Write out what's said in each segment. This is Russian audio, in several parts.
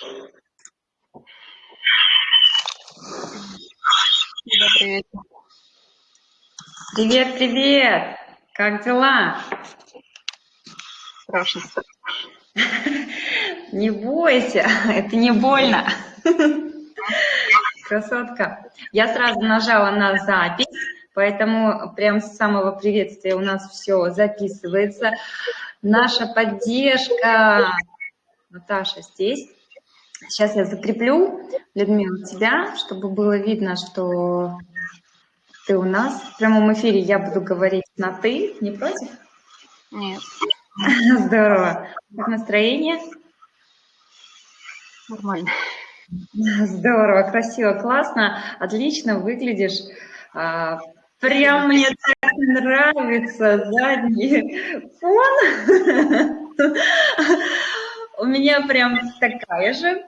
Добрый вечер. Привет, привет! Как дела? Страшно. Не бойся, это не больно. Красотка. Я сразу нажала на запись, поэтому прям с самого приветствия у нас все записывается. Наша поддержка. Наташа здесь. Сейчас я закреплю, Людмила, тебя, чтобы было видно, что ты у нас. В прямом эфире я буду говорить на «ты». Не против? Нет, Здорово. Как настроение? нормально. Здорово, красиво, классно, отлично выглядишь. А, Прям мне так нравится задний фон. У меня прям такая же.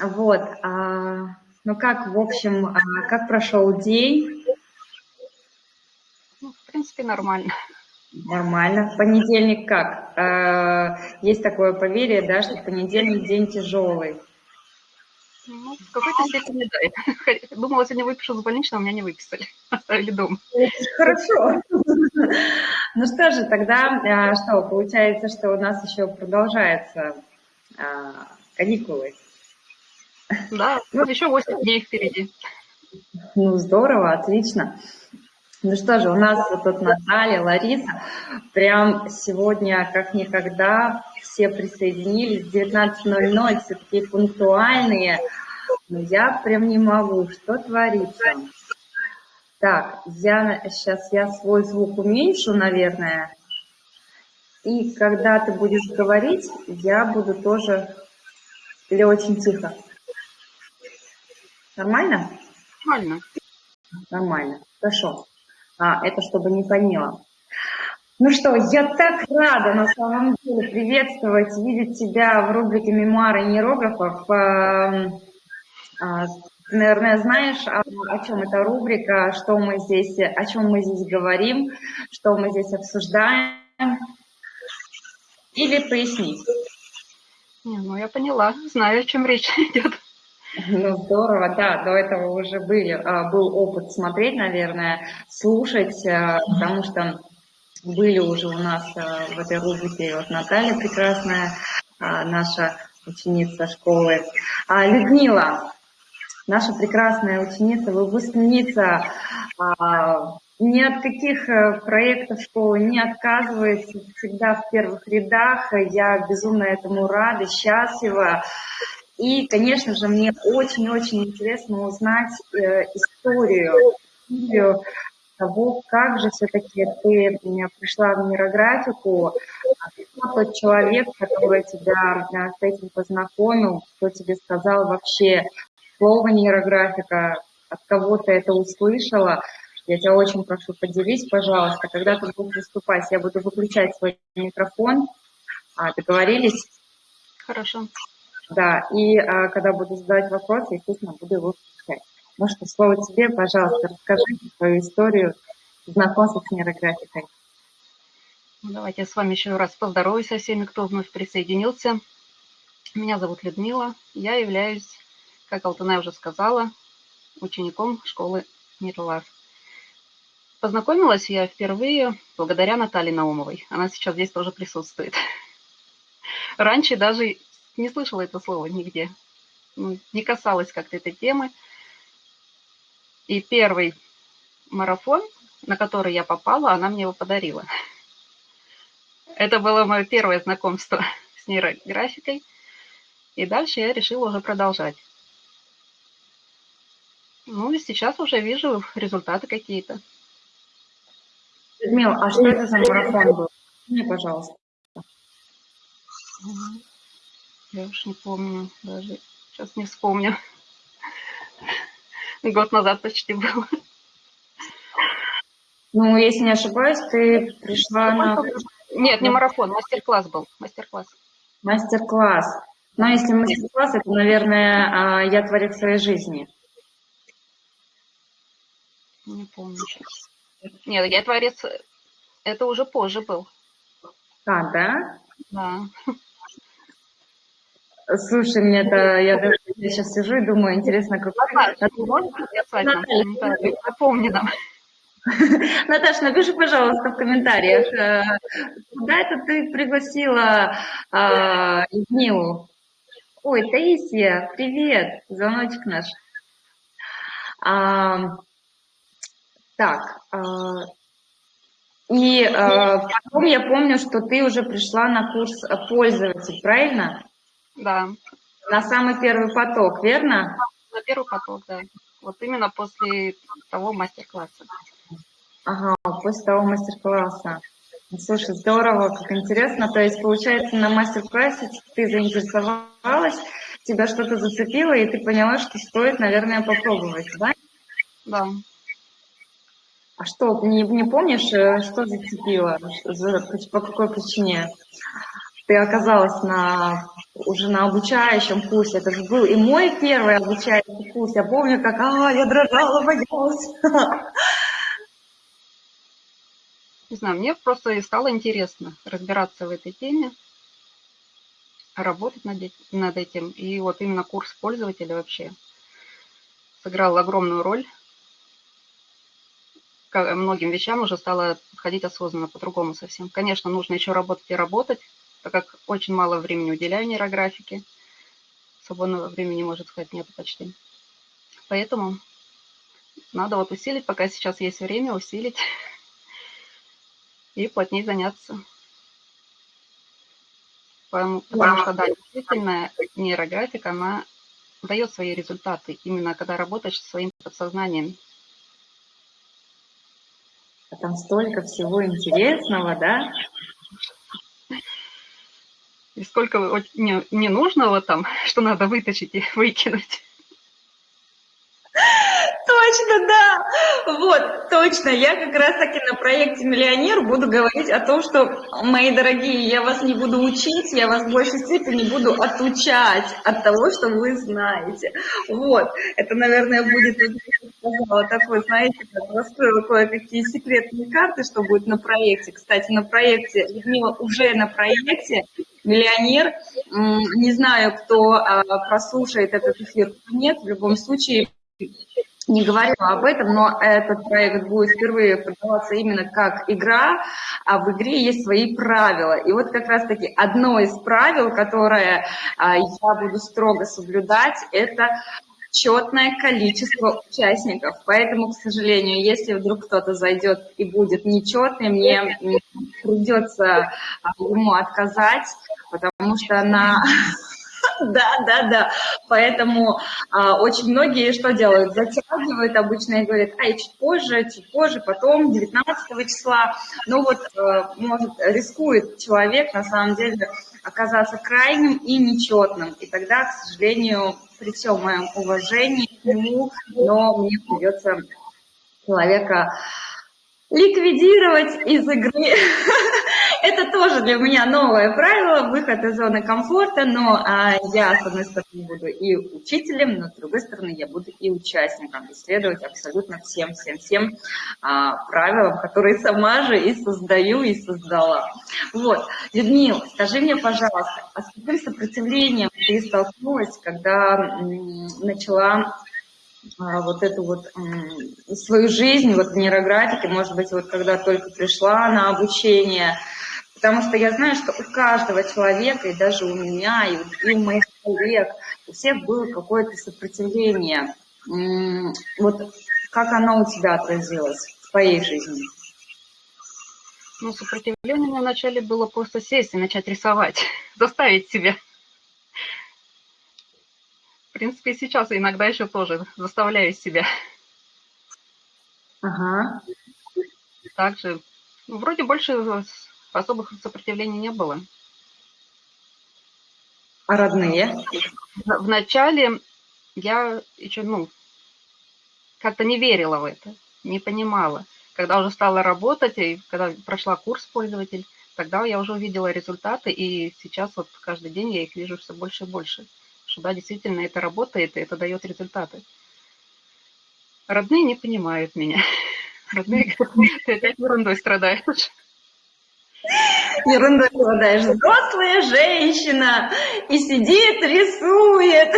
Вот. а, Ну как, в общем, а, как прошел день? Ну, в принципе, нормально. Нормально. Понедельник как? А, Есть такое поверье, да, что понедельник день тяжелый. Ну, в какой-то степени, да. Думала, сегодня выпишу с больничного, меня не выписали. Оставили дома. Хорошо. Ну что же, тогда что, получается, что у нас еще продолжаются каникулы. Да, ну, еще 8 дней впереди. Ну здорово, отлично. Ну что же, у нас тут Наталья, Лариса, прям сегодня как никогда все присоединились, 19.00, все такие пунктуальные. Но я прям не могу, что творится? Так, я сейчас я свой звук уменьшу, наверное. И когда ты будешь говорить, я буду тоже или очень тихо. Нормально? Нормально. Нормально. Хорошо. А, это чтобы не фонило. Ну что, я так рада на самом деле приветствовать, видеть тебя в рубрике «Мемуары нейрографов». А, а, ты, наверное, знаешь, о, о чем эта рубрика, что мы здесь, о чем мы здесь говорим, что мы здесь обсуждаем. Или пояснить? Не, ну, я поняла, знаю, о чем речь идет. Ну, здорово, да, до этого уже были, а, был опыт смотреть, наверное, слушать, а, потому что были уже у нас а, в этой рубрике вот Наталья прекрасная, наша ученица школы. Людмила, наша прекрасная ученица, выпускница, ни от каких э, проектов школы не отказывается, всегда в первых рядах. Я безумно этому рада, счастлива. И, конечно же, мне очень-очень интересно узнать э, историю, историю того, как же все-таки ты пришла в нейрографику, кто тот человек, который тебя э, с этим познакомил, кто тебе сказал вообще слово нейрографика, от кого ты это услышала. Я тебя очень прошу, поделись, пожалуйста, когда ты будешь выступать, я буду выключать свой микрофон. А, договорились? Хорошо. Да, и а, когда буду задавать вопросы, естественно, буду его включать. Ну что, слово тебе, пожалуйста, расскажи свою историю знакомства с нейрографикой. Ну, давайте я с вами еще раз поздороваюсь со всеми, кто вновь присоединился. Меня зовут Людмила. Я являюсь, как Алтана уже сказала, учеником школы Нирлар. Познакомилась я впервые благодаря Наталье Наумовой. Она сейчас здесь тоже присутствует. Раньше даже не слышала это слово нигде. Ну, не касалась как-то этой темы. И первый марафон, на который я попала, она мне его подарила. Это было мое первое знакомство с нейрографикой. И дальше я решила уже продолжать. Ну и сейчас уже вижу результаты какие-то. Людмила, а что это за марафон был? Мне, пожалуйста. Я уж не помню даже. Сейчас не вспомню. Год назад почти был. Ну, если не ошибаюсь, ты пришла на... Нет, не марафон, мастер-класс был. Мастер-класс. Мастер-класс. Но если мастер-класс, это, наверное, а, я творец своей жизни. Не помню сейчас. Нет, я творец... Это уже позже был. А, да? Да. Слушай, мне это, я даже я сейчас сижу и думаю, интересно, как... Наташа, можно написать нам в комментариях? Напомни нам. Наташа, напиши, пожалуйста, в комментариях, э, куда это ты пригласила а, Людмилу? Ой, Таисия, привет, звоночек наш. А, так, а, и а, потом я помню, что ты уже пришла на курс пользователь, правильно? Да. На самый первый поток, верно? На первый поток, да. Вот именно после того мастер-класса. Ага, после того мастер-класса. Слушай, здорово, как интересно. То есть, получается, на мастер-классе ты заинтересовалась, тебя что-то зацепило, и ты поняла, что стоит, наверное, попробовать, да? Да. А что, не, не помнишь, э, что зацепило? За, по какой причине? Ты оказалась на, уже на обучающем курсе. Это же был и мой первый обучающий курс. Я помню, как а, я дрожала, боялась. Не знаю, мне просто стало интересно разбираться в этой теме, работать над, над этим. И вот именно курс пользователя вообще сыграл огромную роль. К многим вещам уже стало подходить осознанно, по-другому совсем. Конечно, нужно еще работать и работать, так как очень мало времени уделяю нейрографике. Свободного времени, можно сказать, нет почти. Поэтому надо вот усилить, пока сейчас есть время, усилить и плотнее заняться. Потому, потому что, да, действительно, нейрографика, она дает свои результаты, именно когда работаешь со своим подсознанием. А там столько всего интересного, да? И сколько ненужного там, что надо вытащить и выкинуть. Точно, да. Вот, точно. Я как раз таки на проекте «Миллионер» буду говорить о том, что, мои дорогие, я вас не буду учить, я вас в большей степени буду отучать от того, что вы знаете. Вот. Это, наверное, будет, сказала, такой, знаете, раскрыла кое-какие секретные карты, что будет на проекте. Кстати, на проекте, Людмила уже на проекте «Миллионер». Не знаю, кто а, прослушает этот эфир, нет. В любом случае, не говорила об этом, но этот проект будет впервые продаваться именно как игра, а в игре есть свои правила. И вот как раз-таки одно из правил, которое а, я буду строго соблюдать, это четное количество участников. Поэтому, к сожалению, если вдруг кто-то зайдет и будет нечетный, мне придется а, ему отказать, потому что на Да, да, да. Поэтому а, очень многие что делают? Затягивают обычно и говорят, ай, чуть позже, чуть позже, потом, 19 числа. Ну вот, а, может, рискует человек, на самом деле, оказаться крайним и нечетным. И тогда, к сожалению, при всем моем уважении к нему, но мне придется человека ликвидировать из игры. Это тоже для меня новое правило, выход из зоны комфорта, но а, я, с одной стороны, буду и учителем, но с другой стороны, я буду и участником, исследовать абсолютно всем-всем-всем а, правилам, которые сама же и создаю, и создала. Вот, Людмила, скажи мне, пожалуйста, а с каким сопротивлением ты столкнулась, когда начала а, вот эту вот свою жизнь вот в нейрографике, может быть, вот когда только пришла на обучение, потому что я знаю, что у каждого человека, и даже у меня, и у, моих коллег, у всех было какое-то сопротивление. Вот как оно у тебя отразилось в твоей жизни? Ну, сопротивление у меня вначале было просто сесть и начать рисовать, заставить себя в принципе, сейчас иногда еще тоже заставляю себя. Ага. Также, ну, вроде больше особых сопротивлений не было. А родные? Вначале я еще, ну, как-то не верила в это, не понимала. Когда уже стала работать, и когда прошла курс пользователь, тогда я уже увидела результаты, и сейчас вот каждый день я их вижу все больше и больше что да, действительно это работает, и это дает результаты. Родные не понимают меня. Родные говорят, ты опять ерундой страдаешь. Ерунда голодаешь. Взрослая женщина и сидит, рисует.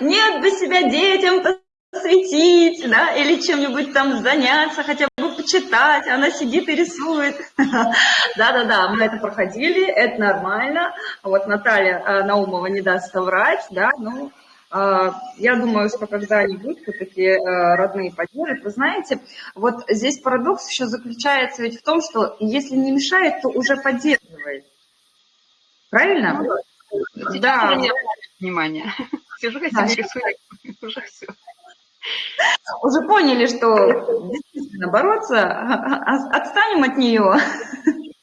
Нет бы себя детям посвятить, да, или чем-нибудь там заняться, хотя бы почитать, она сидит и рисует. Да-да-да, мы это проходили, это нормально. Вот Наталья э, Наумова не даст соврать, да, ну, я думаю, что когда-нибудь все-таки э, родные поддержат. Вы знаете, вот здесь парадокс еще заключается ведь в том, что если не мешает, то уже поддерживает. Правильно? Ну, да. Внимание. Сижу, я себе рисую, уже все уже поняли, что действительно бороться, а, а, отстанем от нее.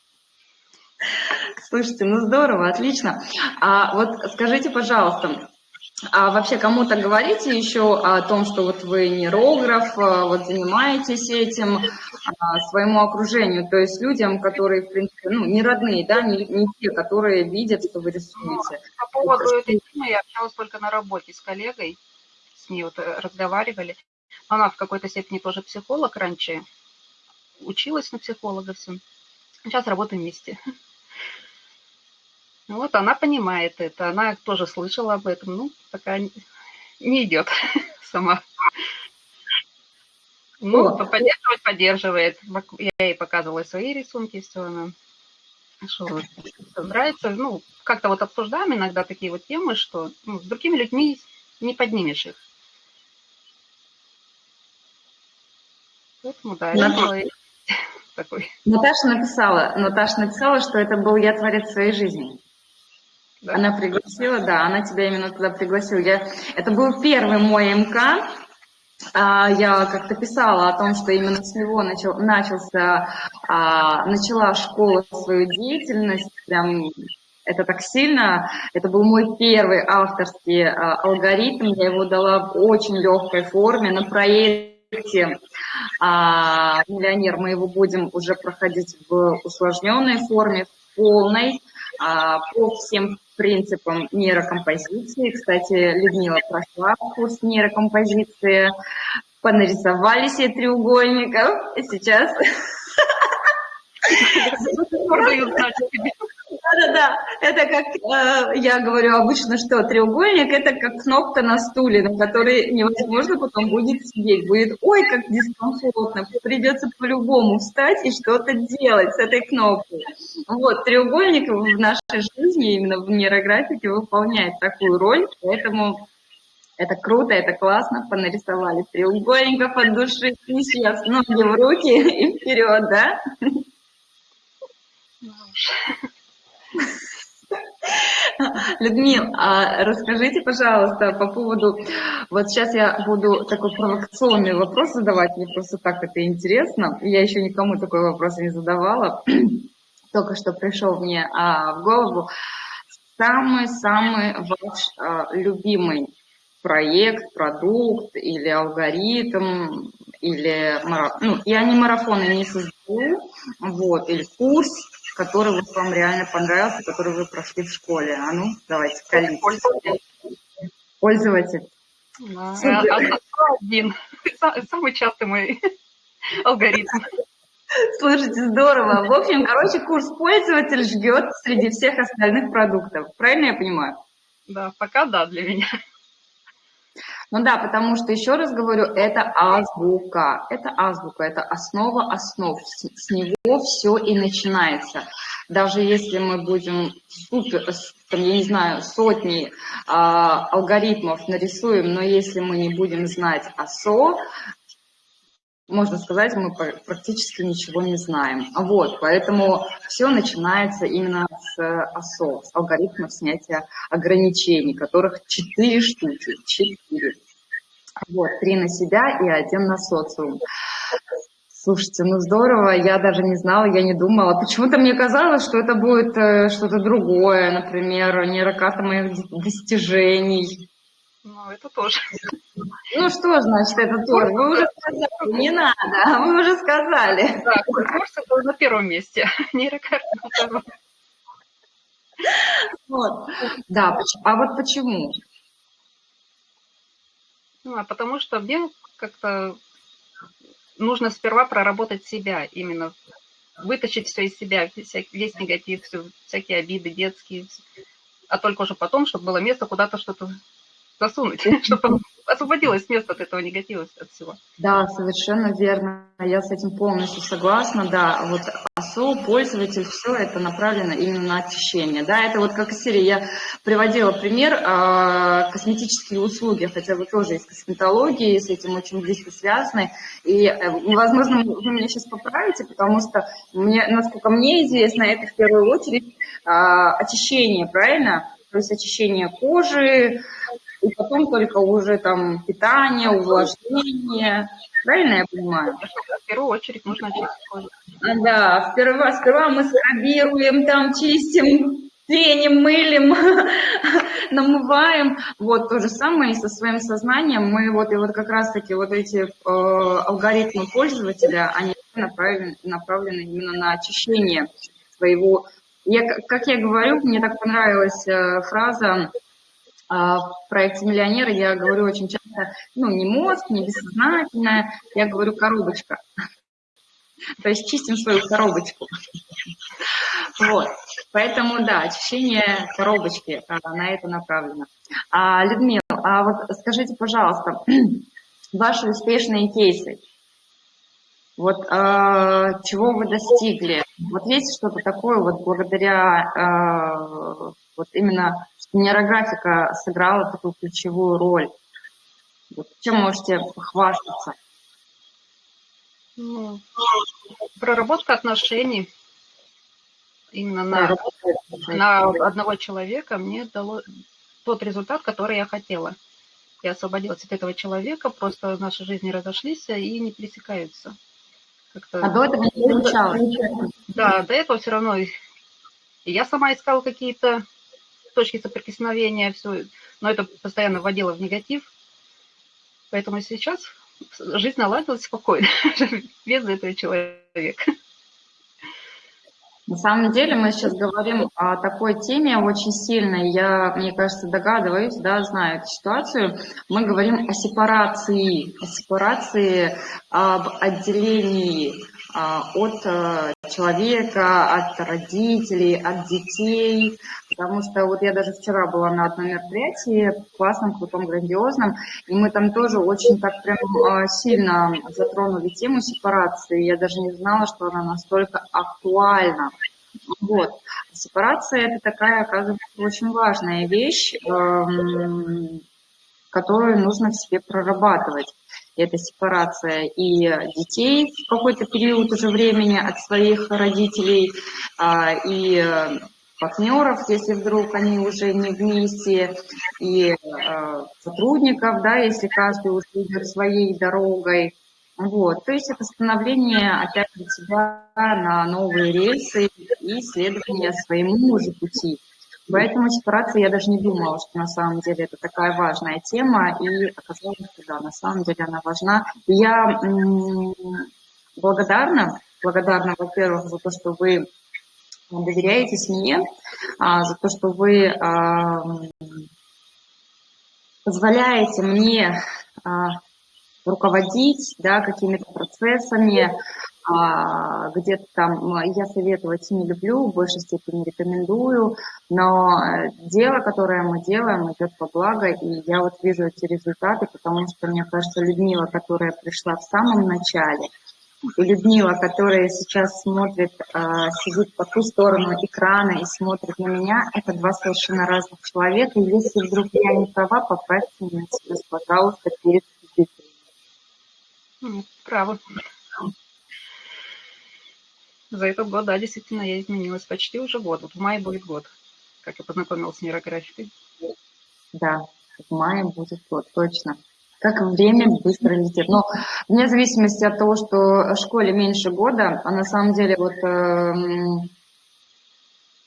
Слушайте, ну здорово, отлично. А вот скажите, пожалуйста, а вообще кому-то говорите еще о том, что вот вы нейрограф, а, вот занимаетесь этим своему окружению, то есть людям, которые, в принципе, ну, не родные, да, не, не те, которые видят, что вы рисуете. По поводу этой темы я общалась только на работе с коллегой, с ней вот э, разговаривали. Она в какой-то степени тоже психолог раньше, училась на психолога все. Сейчас работаем вместе. Вот она понимает это, она тоже слышала об этом, ну, пока не идет сама. Ну, поддерживать поддерживает. Я ей показывала свои рисунки, все она что нравится. Ну, как-то вот обсуждаем иногда такие вот темы, что ну, с другими людьми не поднимешь их. Поэтому, да, это такой. Наташа написала, Наташа написала, что это был я творец своей жизни. Да. Она пригласила, да, она тебя именно туда пригласила. Я, это был первый мой МК. А, я как-то писала о том, что именно с него начал, начался, а, начала школа свою деятельность. Прям это так сильно. Это был мой первый авторский а, алгоритм. Я его дала в очень легкой форме на проекте а, миллионер мы его будем уже проходить в усложненной форме, в полной, а, по всем принципам нейрокомпозиции. Кстати, Людмила прошла курс нейрокомпозиции, понарисовали себе треугольников. Сейчас да-да-да, это как э, я говорю обычно, что треугольник это как кнопка на стуле, на которой невозможно потом будет сидеть. Будет, ой, как дискомфортно, придется по-любому встать и что-то делать с этой кнопкой. Вот, треугольник в нашей жизни, именно в нейрографике, выполняет такую роль, поэтому это круто, это классно, понарисовали треугольников от души, сейчас ноги в руки и вперед, да? Людмил, а расскажите, пожалуйста, по поводу... Вот сейчас я буду такой провокационный вопрос задавать, мне просто так это интересно. Я еще никому такой вопрос не задавала. Только что пришел мне а, в голову. Самый-самый ваш а, любимый проект, продукт или алгоритм, или ну, я не марафоны не создаю, вот, или курс, который вот вам реально понравился, который вы прошли в школе. А ну, давайте, колите. Пользователь. Пользователь. Да. Один. Самый частый мой алгоритм. Слушайте, здорово. В общем, короче, курс пользователь ждет среди всех остальных продуктов. Правильно я понимаю? Да, пока да для меня. Ну да, потому что, еще раз говорю, это азбука. Это азбука, это основа основ. С него все и начинается. Даже если мы будем супер, там, я не знаю, сотни а, алгоритмов нарисуем, но если мы не будем знать АСО, можно сказать, мы практически ничего не знаем. Вот, поэтому все начинается именно с АСО, с алгоритмов снятия ограничений, которых четыре штуки, четыре. Вот, три на себя и один на социум. Слушайте, ну здорово, я даже не знала, я не думала. Почему-то мне казалось, что это будет э, что-то другое, например, нейрокарта моих достижений. Ну, это тоже. Ну, что значит это тоже? Вы уже сказали, не надо, вы уже сказали. Да, курс это на первом месте, нейрокарта на втором. Вот. Да, а вот почему? Ну, а потому что мне как-то нужно сперва проработать себя именно вытащить все из себя, весь негатив, всякие обиды детские, а только уже потом, чтобы было место куда-то что-то засунуть, чтобы освободилось место от этого негатива, от всего. Да, совершенно верно. Я с этим полностью согласна. Да, вот АСО, пользователь, все это направлено именно на очищение. Да, это вот как из серии я приводила пример э, косметические услуги, хотя вы тоже из косметологии, с этим очень близко связаны. И, э, возможно, вы меня сейчас поправите, потому что, мне, насколько мне известно, это в первую очередь э, очищение, правильно? То есть очищение кожи, и потом только уже там питание, увлажнение. Правильно я понимаю? В первую очередь нужно очистить кожу. А, да, сперва, сперва мы скрабируем, там чистим, пеним, мылим, намываем. Вот то же самое и со своим сознанием. Мы вот, и вот как раз-таки вот эти э, алгоритмы пользователя, они направлены, направлены именно на очищение своего... Я, как я говорю, мне так понравилась э, фраза в проекте «Миллионеры» я говорю очень часто, ну, не мозг, не бессознательное, я говорю коробочка. То есть чистим свою коробочку. Вот. Поэтому, да, очищение коробочки а, на это направлено. А, Людмила, а вот скажите, пожалуйста, ваши успешные кейсы, вот а, чего вы достигли? Вот есть что-то такое, вот благодаря а, вот именно нейрографика сыграла такую ключевую роль. Вот чем можете похвастаться? Ну, проработка отношений именно на, на одного человека мне дало тот результат, который я хотела. Я освободилась от этого человека, просто наши жизни разошлись и не пересекаются. А до этого не получалось? Да, до этого все равно я сама искала какие-то точки соприкосновения, все, но это постоянно вводило в негатив. Поэтому сейчас жизнь наладилась спокойно, без этого человека. На самом деле мы сейчас говорим о такой теме очень сильной. Я, мне кажется, догадываюсь, да, знаю эту ситуацию. Мы говорим о сепарации, о сепарации, об отделении от э, человека, от родителей, от детей, потому что вот я даже вчера была на одном мероприятии, классном, крутом, грандиозном, и мы там тоже очень так прям а, сильно затронули тему сепарации, я даже не знала, что она настолько актуальна. Вот. Сепарация – это такая, оказывается, очень важная вещь, эм, которую нужно в себе прорабатывать это сепарация и детей в какой-то период уже времени от своих родителей, а, и партнеров, если вдруг они уже не вместе, и а, сотрудников, да, если каждый уже идет своей дорогой. Вот, то есть это становление опять себя на новые рельсы и следование своему же пути. Поэтому сепарация я даже не думала, что на самом деле это такая важная тема, и оказалось, что да, на самом деле она важна. Я благодарна, благодарна, во-первых, за то, что вы доверяетесь мне, а, за то, что вы а, позволяете мне а, руководить да, какими-то процессами, а, где-то там я советовать не люблю, в большей степени рекомендую, но э, дело, которое мы делаем, идет по благо, и я вот вижу эти результаты, потому что, мне кажется, Людмила, которая пришла в самом начале, и Людмила, которая сейчас смотрит, а, сидит по ту сторону экрана и смотрит на меня, это два совершенно разных человека. И если вдруг я не права, поправьте меня пожалуйста, перед зрителями. Право. За этот год, да, действительно, я изменилась почти уже год. Вот в мае будет год, как я познакомилась с нейрографикой. Да, в мае будет год, точно. Как время быстро летит. Но вне зависимости от того, что школе меньше года, а на самом деле вот э,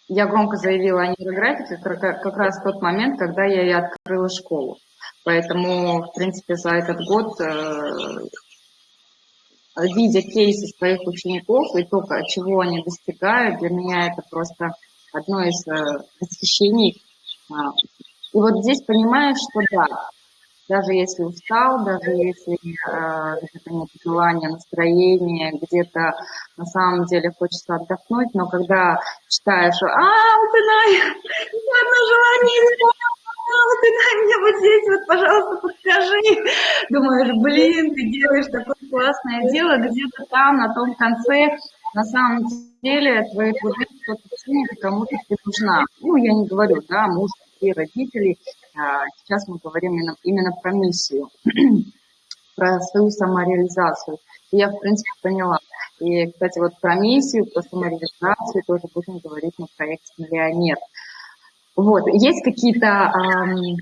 я громко заявила о нейрографике как, как раз в тот момент, когда я и открыла школу. Поэтому, в принципе, за этот год э, видя кейсы своих учеников и то, чего они достигают, для меня это просто одно из э, восхищений. А, и вот здесь понимаешь, что да, даже если устал, даже если э, где-то нет желания, настроения, где-то на самом деле хочется отдохнуть, но когда читаешь, а, Алтынай, одно желание исполнил, Алтынай, мне вот здесь вот, пожалуйста, подскажи. Думаешь, блин, ты делаешь такое классное дело, где-то там, на том конце, на самом деле, твои труды, кому-то ты нужна. Ну, я не говорю, да, муж, и родителей, а, сейчас мы говорим именно, именно про миссию, про свою самореализацию. И я, в принципе, поняла. И, кстати, вот про миссию, про самореализацию тоже будем говорить на проекте «Миллионер». Вот, есть какие-то эм,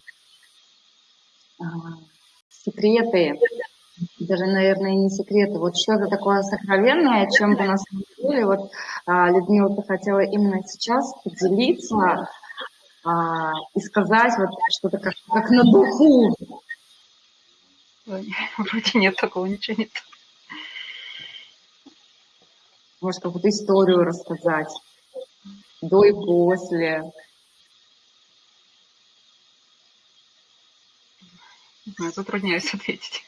э, секреты, даже, наверное, не секреты, вот что-то такое сокровенное, чем бы нас деле, вот а, Людмила, ты хотела именно сейчас поделиться а, и сказать вот что-то как, как на духу. Вроде нет такого, ничего нет. Может, какую-то историю рассказать. До и после. Затрудняюсь ответить.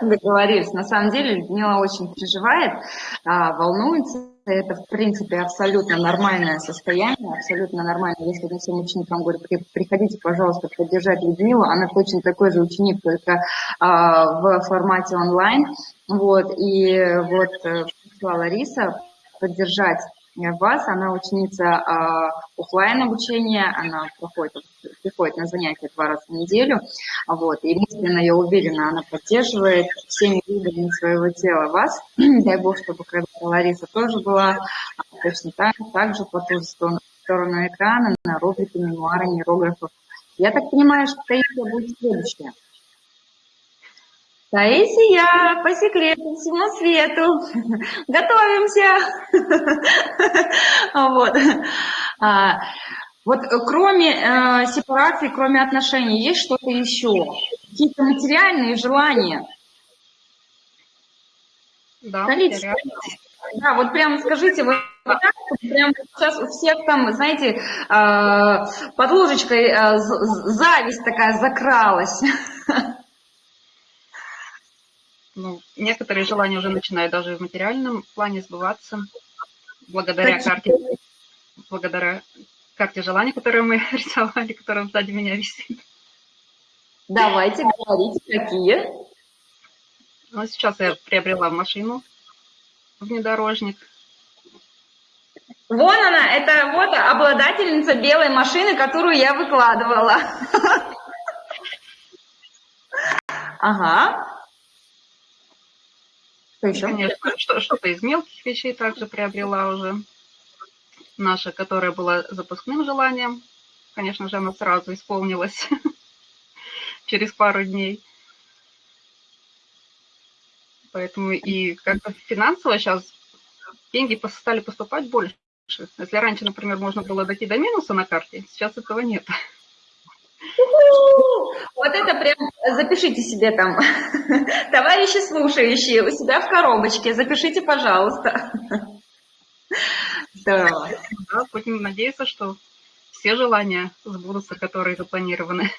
Договорились. На самом деле Людмила очень переживает, а, волнуется. Это, в принципе, абсолютно нормальное состояние, абсолютно нормально. Если мы всем ученикам говорю, приходите, пожалуйста, поддержать Людмилу, она точно такой же ученик, только а, в формате онлайн. Вот, и вот э, пришла Лариса поддержать вас. Она ученица э, офлайн обучения, она проходит, приходит на занятия два раза в неделю. Вот, и мысленно, я уверена, она поддерживает всеми видами своего тела вас. Дай Бог, чтобы когда Лариса тоже была точно так, так же по ту сторону, сторону экрана на рубрике мемуары нейрографов. Я так понимаю, что Таисия будет следующая. Таисия, по секрету, всему свету, готовимся. Вот. А, вот кроме э, сепарации, кроме отношений, есть что-то еще? Какие-то материальные желания? Да, Да, вот прямо скажите, вот так, прямо сейчас у всех там, знаете, э, под ложечкой э, зависть такая закралась. ну, некоторые желания уже начинают даже в материальном плане сбываться благодаря карте, благодаря карте желаний, которую мы рисовали, которая сзади меня висит. Давайте говорите, какие. Ну, сейчас я приобрела машину, внедорожник. Вон она, это вот обладательница белой машины, которую я выкладывала. Ага. Что еще? Конечно, что-то из мелких вещей также приобрела уже. Наша, которая была запускным желанием. Конечно же, она сразу исполнилась через пару дней. Поэтому и как-то финансово сейчас деньги стали поступать больше. Если раньше, например, можно было дойти до минуса на карте, сейчас этого нет. Вот это прям запишите себе там, товарищи слушающие, у себя в коробочке, запишите, пожалуйста. Здорово. Да, будем надеяться, что все желания сбудутся, которые запланированы.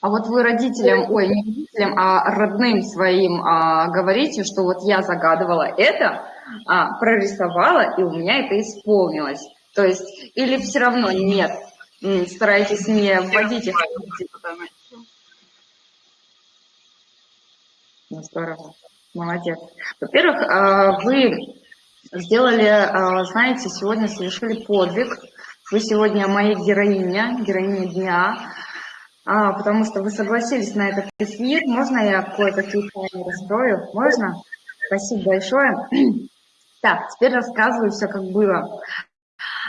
А вот вы родителям, ой, не родителям, а родным своим а, говорите, что вот я загадывала это, а, прорисовала, и у меня это исполнилось. То есть, или все равно нет, старайтесь не вводить их. Ну, здорово, молодец. Во-первых, а, вы сделали, а, знаете, сегодня совершили подвиг. Вы сегодня моя героиня, героиня дня, а, потому что вы согласились на этот эфир. Можно я кое-какие тайны раскрою? Можно? Спасибо большое. Так, теперь рассказываю все, как было.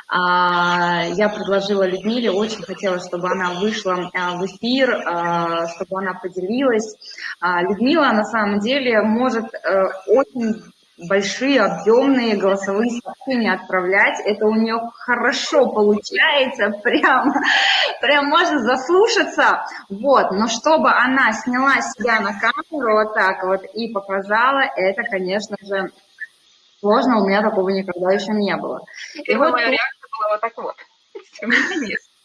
А, я предложила Людмиле, очень хотела, чтобы она вышла а, в эфир, а, чтобы она поделилась. Людмила на самом деле может э, очень большие, объемные голосовые сообщения отправлять. Это у нее хорошо получается, прям, прям можно заслушаться. Вот, но чтобы она сняла себя на камеру вот так вот и показала, это, конечно же, сложно, у меня такого никогда еще не было. И, и вот моя вот так вот.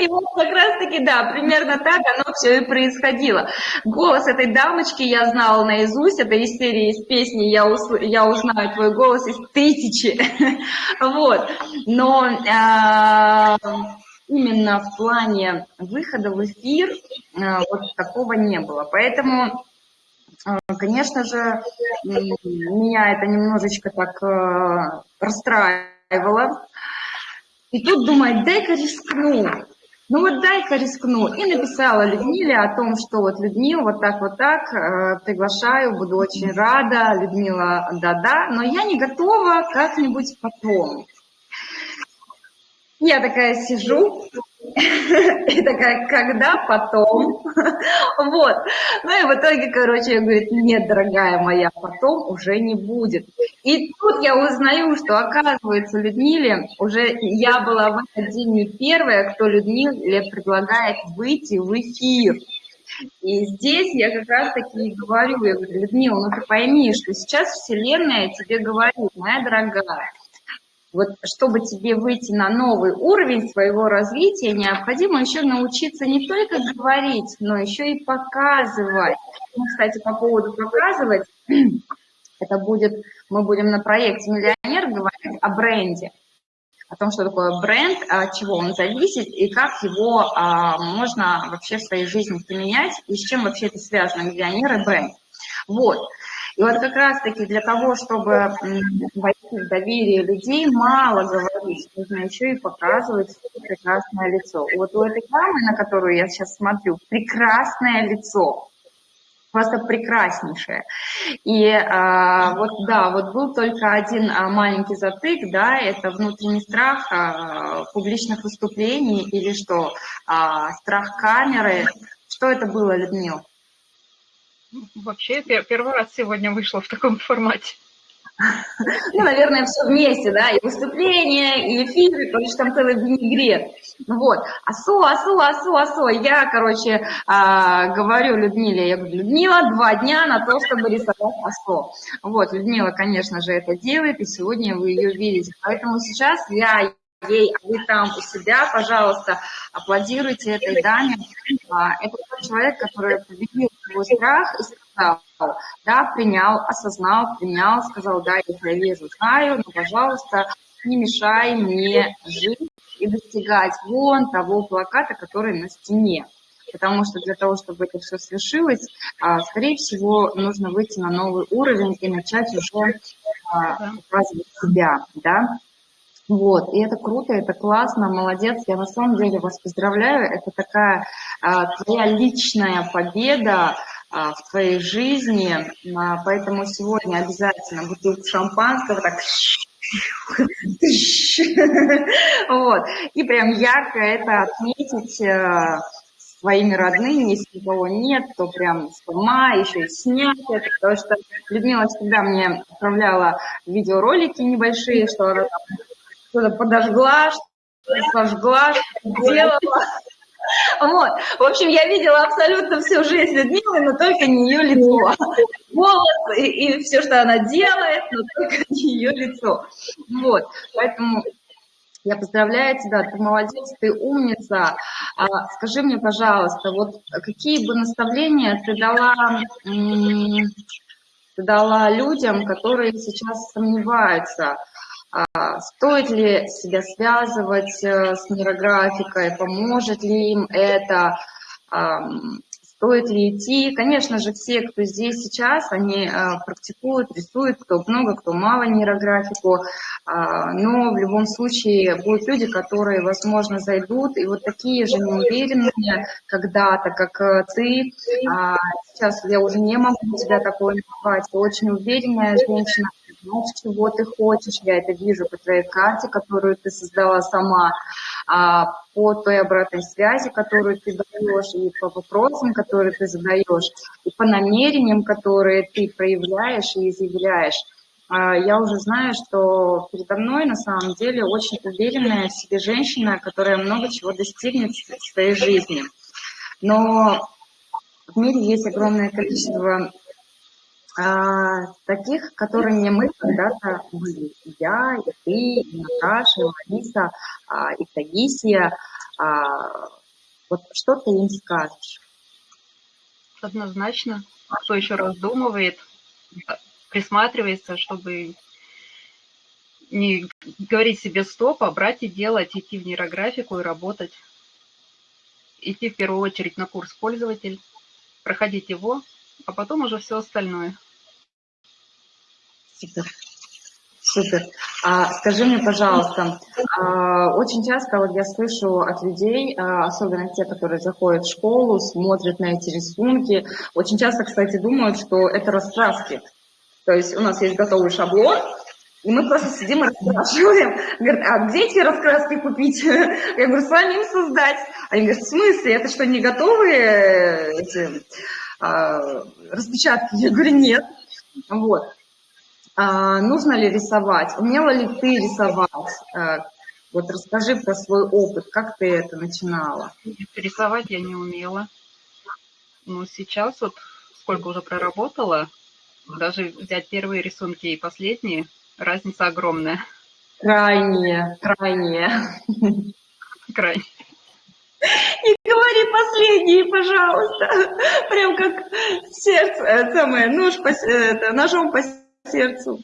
И вот как раз-таки, да, примерно так оно все и происходило. Голос этой дамочки я знала наизусть, это из серии из песни «Я, усл... я узнаю твой голос» из тысячи. Вот. Но а, именно в плане выхода в эфир а, вот такого не было. Поэтому а, Конечно же, меня это немножечко так э, расстраивало. И тут думает, дай-ка рискну. Ну вот дай-ка рискну. И написала Людмиле о том, что вот Людмила, вот так, вот так, э, приглашаю, буду очень рада. Людмила, да-да, но я не готова как-нибудь потом. Я такая сижу, и такая, когда потом? Вот. Ну и в итоге, короче, я говорю, нет, дорогая моя, потом уже не будет. И тут я узнаю, что, оказывается, Людмиле уже я была в этот день первая, кто Людмиле предлагает выйти в эфир. И здесь я как раз таки и говорю, я говорю, Людмила, ну ты пойми, что сейчас Вселенная тебе говорит, моя дорогая, вот чтобы тебе выйти на новый уровень своего развития, необходимо еще научиться не только говорить, но еще и показывать. Ну, кстати, по поводу показывать, это будет, мы будем на проекте «Миллионер» говорить о бренде, о том, что такое бренд, от чего он зависит и как его а, можно вообще в своей жизни применять, и с чем вообще это связано, миллионер и бренд. Вот. И вот как раз-таки для того, чтобы войти в доверие людей, мало говорить, нужно еще и показывать прекрасное лицо. Вот у этой дамы, на которую я сейчас смотрю, прекрасное лицо просто прекраснейшее. И а, вот да, вот был только один а, маленький затык, да, это внутренний страх а, публичных выступлений или что, а, страх камеры. Что это было, Людмила? Вообще, первый раз сегодня вышла в таком формате. Ну, наверное, все вместе, да, и выступление, и эфиры, потому что там целый винегрет. Ну вот, асо, асо, асо, асо. Я, короче, а, говорю Людмиле, я говорю, Людмила, два дня на то, чтобы рисовать асо. Вот, Людмила, конечно же, это делает, и сегодня вы ее видите. Поэтому сейчас я ей, а вы там у себя, пожалуйста, аплодируйте этой даме. А, это тот человек, который победил свой страх и сказал, да, принял, осознал, принял, сказал, да, я вижу, знаю, но, пожалуйста, не мешай мне жить и достигать вон того плаката, который на стене. Потому что для того, чтобы это все свершилось, а, скорее всего, нужно выйти на новый уровень и начать уже показывать себя, да, вот, и это круто, это классно, молодец, я на самом деле вас поздравляю, это такая а, твоя личная победа а, в твоей жизни, а, поэтому сегодня обязательно бутылку шампанского так вот, и прям ярко это отметить а, своими родными, если никого нет, то прям с ума, еще и снять это, потому что Людмила всегда мне отправляла видеоролики небольшие, что она там что-то подожгла, что-то сожгла, что делала. Вот. В общем, я видела абсолютно всю жизнь Людмилы, но только не ее лицо. Голос и, и все, что она делает, но только не ее лицо. Вот. Поэтому я поздравляю тебя, ты молодец, ты умница. А, скажи мне, пожалуйста, вот какие бы наставления ты дала, ты дала людям, которые сейчас сомневаются, стоит ли себя связывать э, с нейрографикой, поможет ли им это, стоит ли идти. Конечно же, все, кто здесь сейчас, они э, практикуют, рисуют, кто много, кто мало нейрографику, а, но в любом случае будут люди, которые, возможно, зайдут, и вот такие же неуверенные когда-то, как э, ты. А, сейчас я уже не могу тебя такое назвать, очень уверенная женщина, знаешь, чего ты хочешь, я это вижу по твоей карте, которую ты создала сама, а, по той обратной связи, которую ты даешь, и по вопросам, которые ты задаешь, и по намерениям, которые ты проявляешь и изъявляешь. А, я уже знаю, что передо мной на самом деле очень уверенная в себе женщина, которая много чего достигнет в своей жизни. Но в мире есть огромное количество а, таких, которыми мы когда-то были. Я, и ты, и Наташа, и Лариса, а, и Таисия. А, вот что ты им скажешь? Однозначно. Кто еще раздумывает, присматривается, чтобы не говорить себе стоп, а брать и делать, идти в нейрографику и работать. Идти в первую очередь на курс пользователь, проходить его, а потом уже все остальное. Супер. Супер. А, скажи мне, пожалуйста, а, очень часто вот я слышу от людей, а, особенно те, которые заходят в школу, смотрят на эти рисунки, очень часто, кстати, думают, что это раскраски. То есть у нас есть готовый шаблон, и мы просто сидим и расспрашиваем. Говорят, а где эти раскраски купить? Я говорю, самим создать. Они говорят, в смысле, это что, не готовые эти а, распечатки? Я говорю, нет. Вот. А, нужно ли рисовать? Умела ли ты рисовать? А, вот расскажи про свой опыт, как ты это начинала? Рисовать я не умела. Но сейчас вот сколько уже проработала, даже взять первые рисунки и последние, разница огромная. Крайне, крайне. Крайне. Не говори последние, пожалуйста. Прям как сердце, э, самое, нож по, это, ножом по сердцу.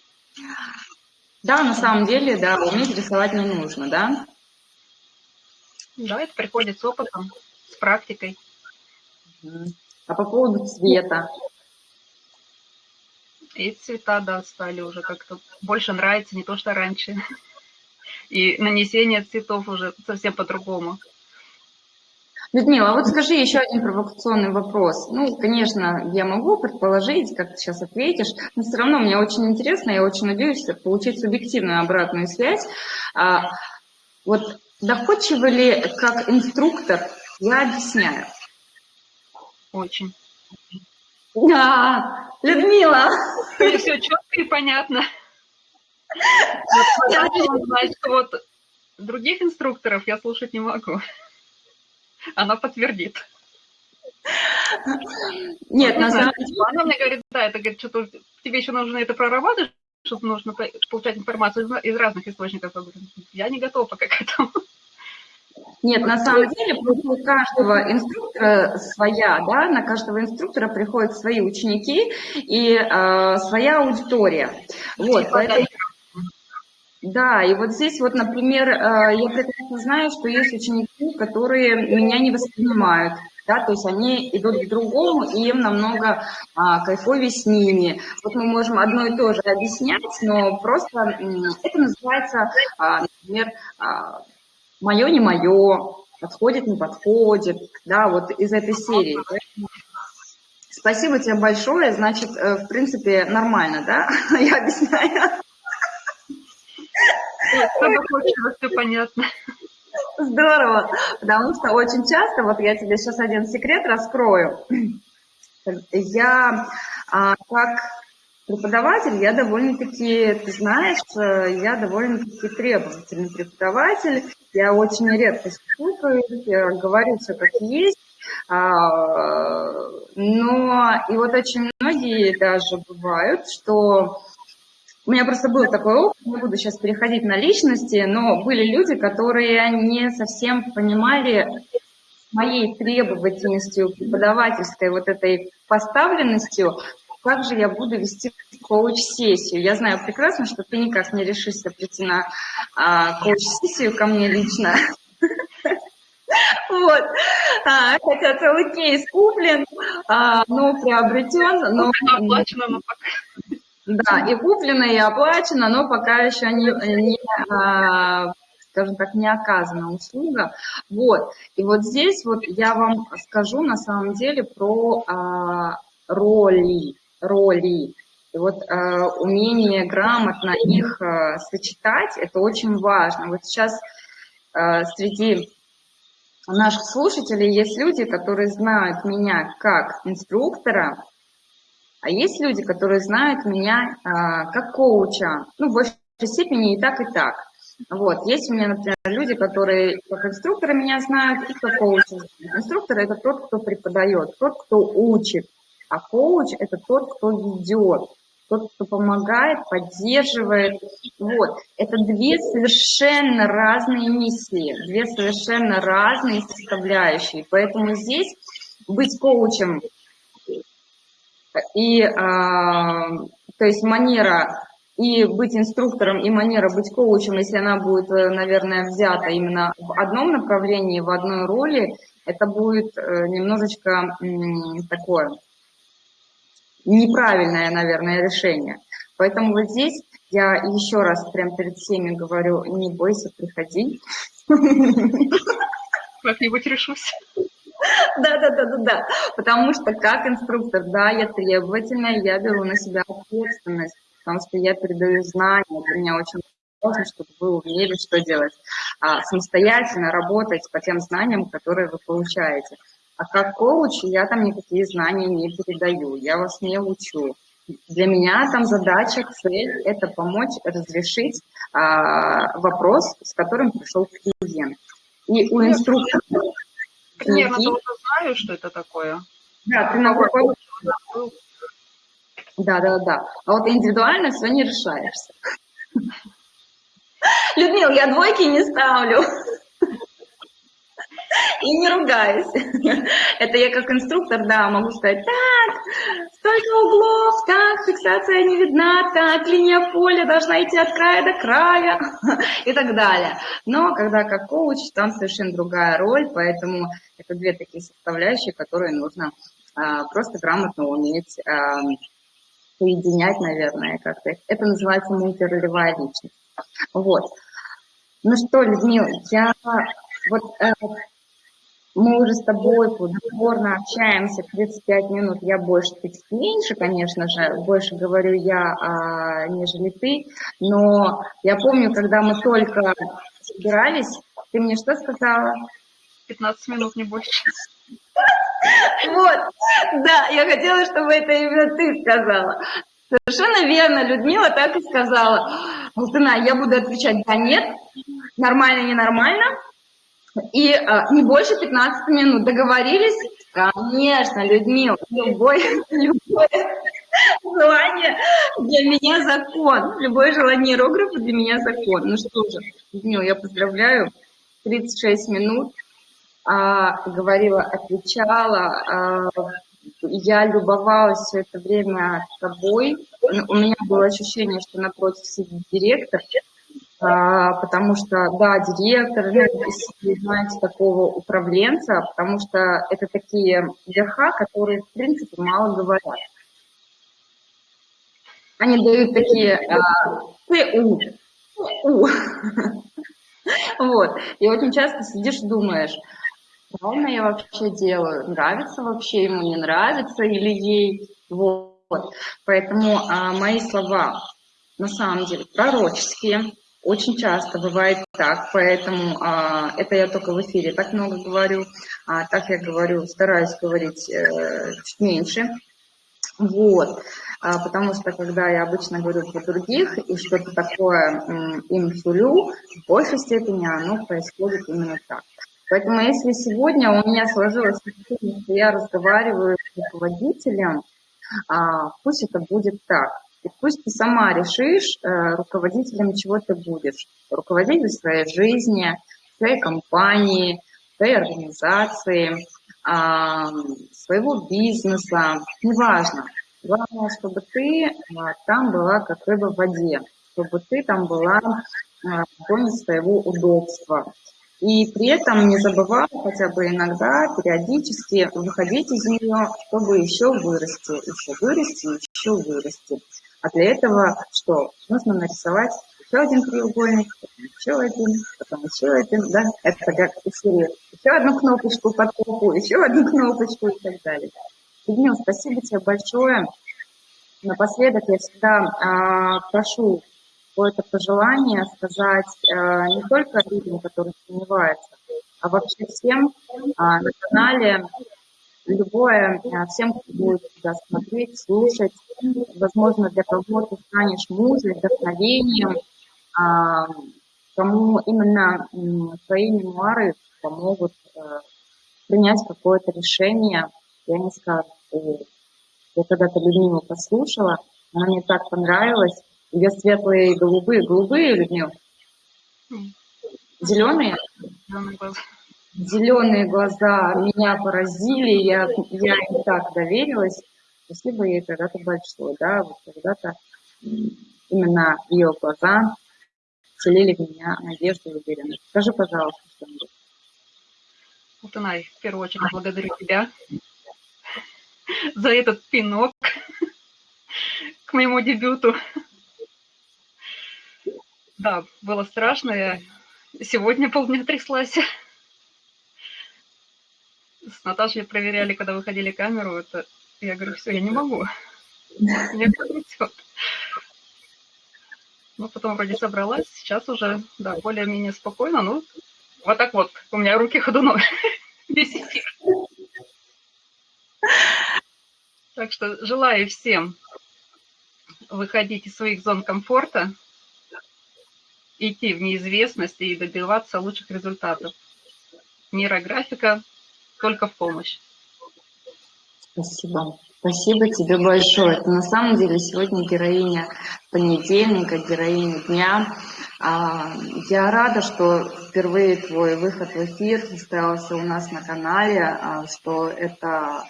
Да, на самом деле, да, уметь рисовать не нужно, да? Да, это приходит с опытом, с практикой. А по поводу цвета? И цвета, да, стали уже как-то больше нравится, не то, что раньше. И нанесение цветов уже совсем по-другому. Людмила, а вот скажи еще один провокационный вопрос. Ну, конечно, я могу предположить, как ты сейчас ответишь, но все равно мне очень интересно, я очень надеюсь получить субъективную обратную связь. А, вот доходчиво ли как инструктор я объясняю? Очень. Да, Людмила. Все четко и понятно. Вот, вот других инструкторов я слушать не могу она подтвердит. Нет, на самом деле... Она мне говорит, да, это говорит, что тебе еще нужно это прорабатывать, чтобы нужно получать информацию из разных источников. Я не готова пока к этому. Нет, на самом деле у каждого инструктора своя, да, на каждого инструктора приходят свои ученики и э, своя аудитория. Вот, поэтому... Да, и вот здесь вот, например, э, я прекрасно знаю, что есть ученики, которые меня не воспринимают, да, то есть они идут к другому, и им намного а, кайфовее с ними. Вот мы можем одно и то же объяснять, но просто это называется, а, например, а, мое не мое, подходит, не подходит, да, вот из этой серии. Спасибо тебе большое, значит, э, в принципе, нормально, да, я объясняю. Все понятно. Здорово, потому что очень часто, вот я тебе сейчас один секрет раскрою. Я а, как преподаватель, я довольно-таки, ты знаешь, я довольно-таки требовательный преподаватель. Я очень редко слушаю, говорю все как есть. А, но и вот очень многие даже бывают, что у меня просто был такой опыт, не буду сейчас переходить на личности, но были люди, которые не совсем понимали моей требовательностью, преподавательской вот этой поставленностью, как же я буду вести коуч-сессию. Я знаю прекрасно, что ты никак не решишься прийти на а, коуч-сессию ко мне лично. Вот. А, хотя целый кейс куплен, а, но приобретен, но... Оплачено, но пока... Да, и куплено, и оплачено, но пока еще не, не а, скажем так, не оказана услуга. Вот. И вот здесь вот я вам скажу на самом деле про а, роли, роли. И вот а, умение грамотно их а, сочетать, это очень важно. Вот сейчас а, среди наших слушателей есть люди, которые знают меня как инструктора, а есть люди, которые знают меня а, как коуча, ну, в большей степени и так, и так. Вот. Есть у меня, например, люди, которые как инструктора меня знают и как коуча. Инструктор – это тот, кто преподает, тот, кто учит, а коуч – это тот, кто ведет, тот, кто помогает, поддерживает. Вот. Это две совершенно разные миссии, две совершенно разные составляющие. Поэтому здесь быть коучем и, а, то есть манера и быть инструктором, и манера быть коучем, если она будет, э, наверное, взята именно в одном направлении, в одной роли, это будет э, немножечко такое неправильное, наверное, решение. Поэтому вот здесь я еще раз прям перед всеми говорю, не бойся, приходи. Как-нибудь решусь. Да, да, да, да, да. Потому что как инструктор, да, я требовательная, я беру на себя ответственность, потому что я передаю знания, для меня очень важно, чтобы вы умели, что делать. А, самостоятельно работать по тем знаниям, которые вы получаете. А как коуч я там никакие знания не передаю, я вас не учу. Для меня там задача, цель – это помочь разрешить а, вопрос, с которым пришел клиент. И у инструктора... Примерно книги... знаю, что это такое. Да, ты на какой... Да, да, да. А вот индивидуально все не решаешься. Людмил, я двойки не ставлю. И не ругаюсь. Это я как инструктор, да, могу сказать, так, столько углов, так, фиксация не видна, так, линия поля должна идти от края до края и так далее. Но когда как коуч, там совершенно другая роль, поэтому это две такие составляющие, которые нужно а, просто грамотно уметь а, соединять, наверное, как-то. Это называется мультиролевая личность. Вот. Ну что, Людмила, я вот э, мы уже с тобой плодотворно общаемся 35 минут, я больше, ты меньше, конечно же, больше говорю я, а, нежели ты, но я помню, когда мы только собирались, ты мне что сказала? 15 минут, не больше. Вот, да, я хотела, чтобы это именно ты сказала. Совершенно верно, Людмила так и сказала. Алтына, я буду отвечать да, нет, нормально, ненормально, и а, не больше 15 минут. Договорились? Конечно, Людмила, любое, любое желание для меня закон. Любое желание иерографа для меня закон. Ну что же, Людмила, я поздравляю. 36 минут. А, говорила, отвечала. А, я любовалась все это время тобой. У меня было ощущение, что напротив сидит директор, потому что, да, директор, знаете, такого управленца, потому что это такие верха, которые, в принципе, мало говорят. Они дают такие а, ТУ. Вот. И очень часто сидишь и думаешь, правильно я вообще делаю, нравится вообще ему, не нравится или ей. Вот. Поэтому а, мои слова на самом деле пророческие, очень часто бывает так, поэтому а, это я только в эфире так много говорю, а так я говорю, стараюсь говорить э, чуть меньше. Вот, а, потому что когда я обычно говорю про других и что-то такое им сулю, в большей степени оно происходит именно так. Поэтому если сегодня у меня сложилось ощущение, что я разговариваю с руководителем, а, пусть это будет так. И пусть ты сама решишь, э, руководителем чего ты будешь. Руководитель своей жизни, своей компании, своей организации, своего бизнеса, неважно. Главное, чтобы ты а, там была как рыба в воде, чтобы ты там была а, в зоне своего удобства. И при этом не забывай хотя бы иногда, периодически выходить из нее, чтобы еще вырасти, еще вырасти, еще вырасти. А для этого что? Нужно нарисовать еще один треугольник, потом еще один, потом еще один, да? Это как серии. Еще одну кнопочку под попу, еще одну кнопочку и так далее. Людмила, спасибо тебе большое. Напоследок я всегда а, прошу какое-то пожелание сказать а, не только людям, которые сомневаются, а вообще всем а, на канале любое, а, всем, кто будет тебя смотреть, слушать. Возможно, для кого ты станешь музой, вдохновением, а, кому именно твои мемуары помогут э, принять какое-то решение. Я не скажу, я когда-то Людмилу послушала, Она мне так понравилась. Ее светлые голубые. Голубые, Людмила? Зеленые? Глаза. Зеленые глаза меня поразили, я, я им так доверилась. Спасибо ей когда-то большое, да, вот когда-то именно ее глаза вселили в меня надежду и уверенность. Скажи, пожалуйста, что-нибудь. Алтынай, в первую очередь благодарю тебя за этот пинок к моему дебюту. Да, было страшно. Я сегодня полдня тряслась. С Наташей проверяли, когда выходили камеру. Это я говорю, все, я не могу. Мне трясет. Ну, потом вроде собралась. Сейчас уже, да, более-менее спокойно. Ну, вот так вот. У меня руки ходуном. Весь эфир. Так что желаю всем выходить из своих зон комфорта, идти в неизвестность и добиваться лучших результатов. Нейрографика только в помощь. Спасибо. Спасибо тебе большое. Это на самом деле сегодня героиня понедельника, героиня дня. А, я рада, что впервые твой выход в эфир состоялся у нас на канале, а, что это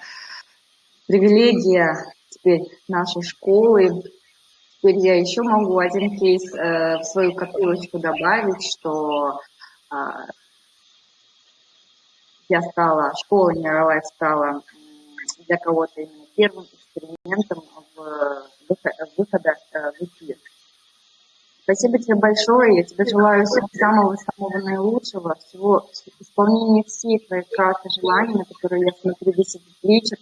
привилегия теперь нашей школы. Теперь я еще могу один кейс э, в свою копилочку добавить, что а, я стала, школа Нейролайф стала для кого-то именно первым экспериментом в выхода э, в эфир. Спасибо тебе большое. Я тебе желаю самого-самого наилучшего, всего исполнения всех твоих красных желаний, на которые я смотрю весь этот вечер.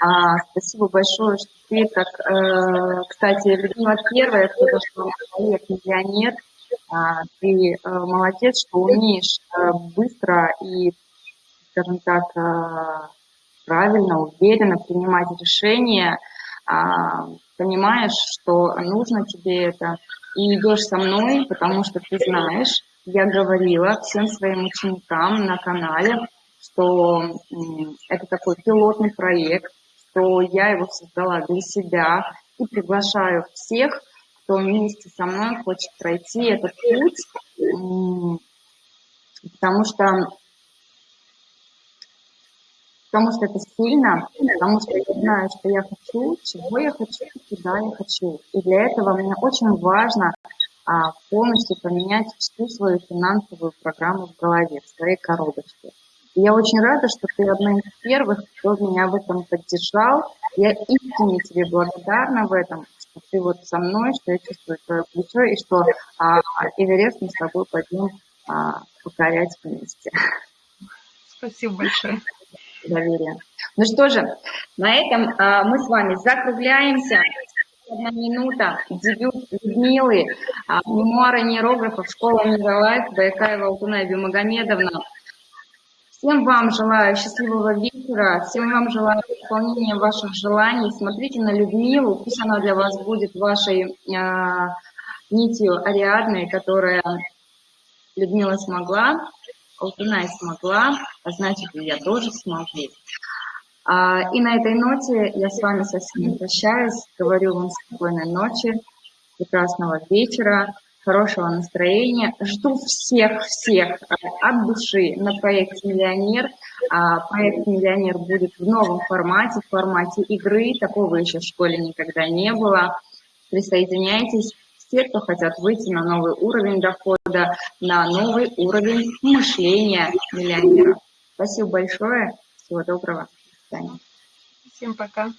А, спасибо большое, что ты так, э, кстати, Людмила первая, кто зашел человек, миллионер. А, ты э, молодец, что умеешь э, быстро и скажем так, э, правильно, уверенно принимать решения, а, понимаешь, что нужно тебе это, и идешь со мной, потому что ты знаешь, я говорила всем своим ученикам на канале, что это такой пилотный проект, что я его создала для себя и приглашаю всех, кто вместе со мной хочет пройти этот путь, потому что потому что это сильно, потому что я знаю, что я хочу, чего я хочу, куда я хочу. И для этого мне очень важно а, полностью поменять всю свою финансовую программу в голове, в своей коробочке. И я очень рада, что ты одна из первых, кто меня в этом поддержал. Я искренне тебе благодарна в этом, что ты вот со мной, что я чувствую твое плечо, и что а, Эверест мы с тобой пойдем а, покорять вместе. Спасибо большое доверия. Ну что же, на этом а, мы с вами закругляемся. Одна минута, дебют Людмилы, а, мемуары нейрографов, школа Миролайф, Байкаева Алтуная Бимагомедовна. Всем вам желаю счастливого вечера, всем вам желаю исполнения ваших желаний. Смотрите на Людмилу, пусть она для вас будет вашей э, нитью Ариадной, которая Людмила смогла Алтынай смогла, а значит, и я тоже смогу. А, и на этой ноте я с вами совсем прощаюсь. Говорю вам спокойной ночи, прекрасного вечера, хорошего настроения. Жду всех-всех от души на проекте «Миллионер». А, проект «Миллионер» будет в новом формате, в формате игры. Такого еще в школе никогда не было. Присоединяйтесь те, кто хотят выйти на новый уровень дохода, на новый уровень мышления миллионера. Спасибо большое. Всего доброго. До свидания. Всем пока.